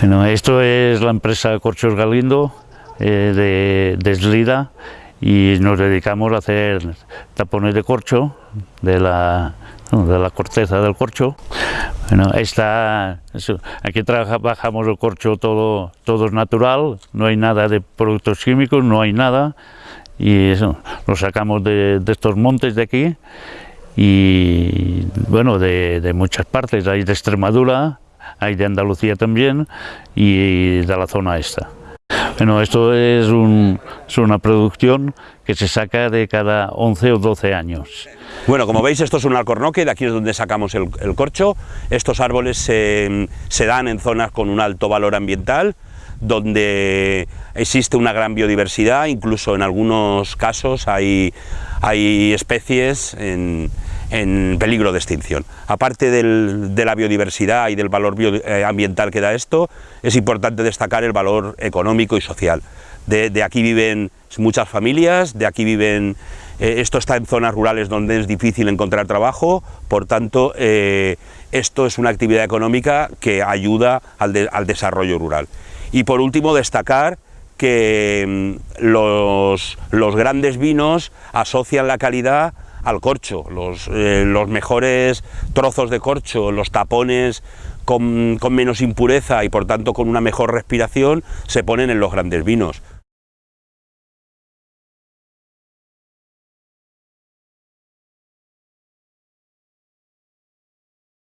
Bueno, esto es la empresa Corchos Galindo eh, de, de Slida y nos dedicamos a hacer tapones de corcho de la, de la corteza del corcho. Bueno, esta, aquí trabajamos el corcho todo, todo es natural, no hay nada de productos químicos, no hay nada y eso lo sacamos de, de estos montes de aquí y bueno, de, de muchas partes, hay de Extremadura, hay de Andalucía también y de la zona esta. Bueno, esto es, un, es, una producción que se saca de cada 11 o 12 años. Bueno, como veis esto es un alcornoque, de aquí es donde sacamos el, corcho. Estos árboles se, dan en zonas con un alto valor ambiental, donde existe una gran biodiversidad, incluso en algunos casos hay, hay especies en peligro de extinción. Aparte de la biodiversidad y del valor eh, ambiental que da esto, es importante destacar el valor económico y social. De, aquí viven muchas familias, de aquí viven, eh, esto está en zonas rurales donde es difícil encontrar trabajo, por tanto, eh, esto es una actividad económica que ayuda al, de, al desarrollo rural. Y por último, destacar que mm, los grandes vinos asocian la calidad al corcho, los, eh, los mejores trozos de corcho, los tapones con, con menos impureza y por tanto con una mejor respiración se ponen en los grandes vinos.